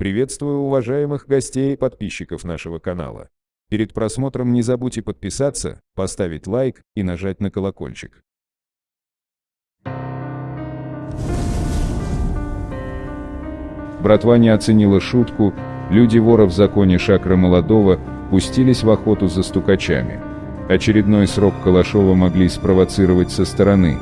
Приветствую уважаемых гостей и подписчиков нашего канала. Перед просмотром не забудьте подписаться, поставить лайк и нажать на колокольчик. Братва не оценила шутку, люди вора в законе Шакра Молодого пустились в охоту за стукачами. Очередной срок Калашова могли спровоцировать со стороны.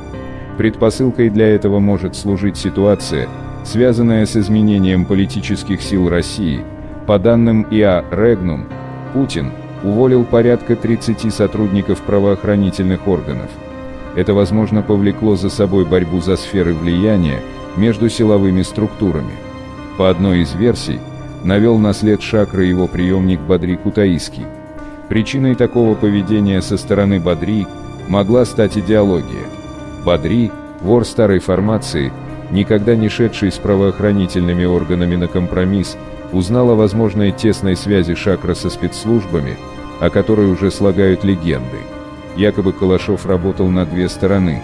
Предпосылкой для этого может служить ситуация, связанная с изменением политических сил России. По данным ИА «Регнум», Путин уволил порядка 30 сотрудников правоохранительных органов. Это, возможно, повлекло за собой борьбу за сферы влияния между силовыми структурами. По одной из версий, навел на след Шакры его приемник Бадри Кутаиский. Причиной такого поведения со стороны Бадри могла стать идеология. Бадри, вор старой формации, никогда не шедший с правоохранительными органами на компромисс, узнал о возможной тесной связи Шакра со спецслужбами, о которой уже слагают легенды. Якобы Калашов работал на две стороны.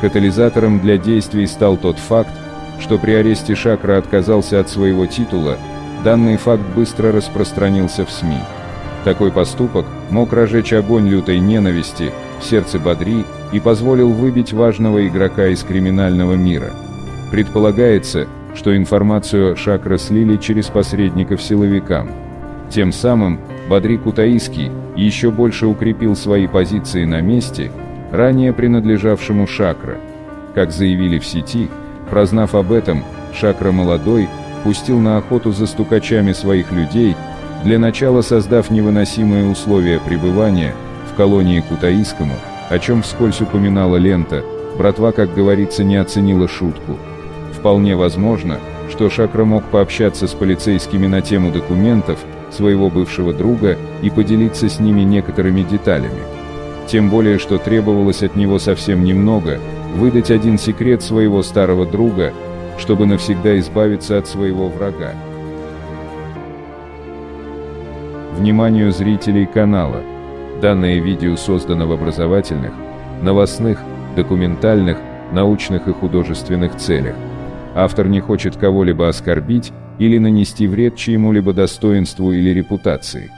Катализатором для действий стал тот факт, что при аресте Шакра отказался от своего титула, данный факт быстро распространился в СМИ. Такой поступок мог разжечь огонь лютой ненависти в сердце Бадри и позволил выбить важного игрока из криминального мира. Предполагается, что информацию Шакра слили через посредников силовикам. Тем самым Бадри Кутаиский еще больше укрепил свои позиции на месте, ранее принадлежавшему Шакра. Как заявили в сети, прознав об этом, Шакра Молодой пустил на охоту за стукачами своих людей, для начала создав невыносимые условия пребывания в колонии Кутаискому, о чем вскользь упоминала лента, братва, как говорится, не оценила шутку. Вполне возможно, что Шакра мог пообщаться с полицейскими на тему документов своего бывшего друга и поделиться с ними некоторыми деталями. Тем более, что требовалось от него совсем немного – выдать один секрет своего старого друга, чтобы навсегда избавиться от своего врага. Вниманию зрителей канала! Данное видео создано в образовательных, новостных, документальных, научных и художественных целях. Автор не хочет кого-либо оскорбить или нанести вред чьему-либо достоинству или репутации.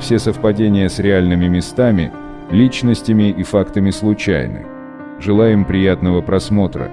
Все совпадения с реальными местами, личностями и фактами случайны. Желаем приятного просмотра.